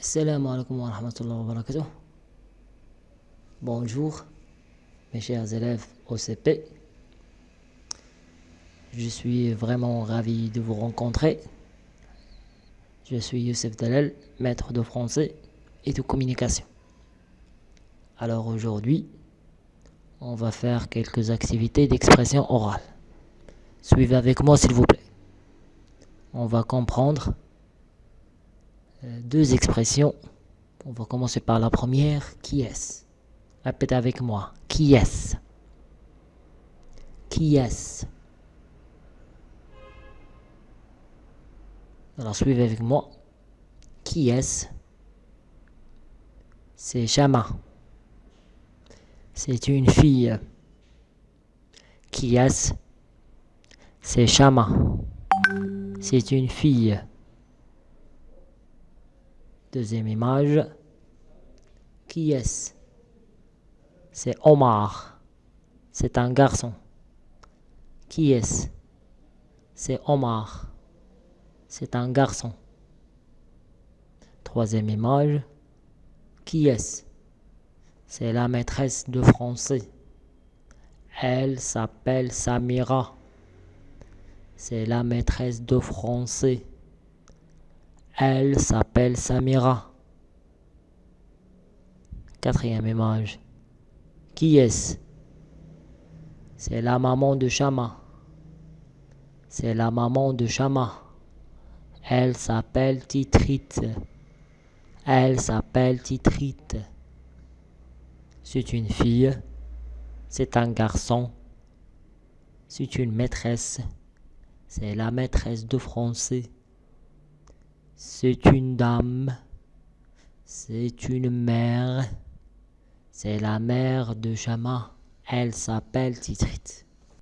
Assalamu alaikum wa rahmatullahi wa barakatuh. Bonjour, mes chers élèves OCP. Je suis vraiment ravi de vous rencontrer. Je suis Youssef Dalal, maître de français et de communication. Alors aujourd'hui, on va faire quelques activités d'expression orale. Suivez avec moi s'il vous plaît. On va comprendre deux expressions. On va commencer par la première. Qui est-ce? Répétez avec moi. Qui est-ce? Qui est-ce? Alors suivez avec moi. Qui est-ce? C'est Chama. C'est une fille. Qui est-ce? C'est Chama. C'est une fille. Deuxième image. Qui est-ce? C'est Omar. C'est un garçon. Qui est-ce? C'est Omar. C'est un garçon. Troisième image. Qui est-ce? C'est la maîtresse de français. Elle s'appelle Samira. C'est la maîtresse de français. Elle s'appelle Samira. Quatrième image. Qui est-ce? C'est la maman de Chama. C'est la maman de Chama. Elle s'appelle Titrite. Elle s'appelle Titrite. C'est une fille. C'est un garçon. C'est une maîtresse. C'est la maîtresse de français. C'est une dame. C'est une mère. C'est la mère de Chama. Elle s'appelle Titrite.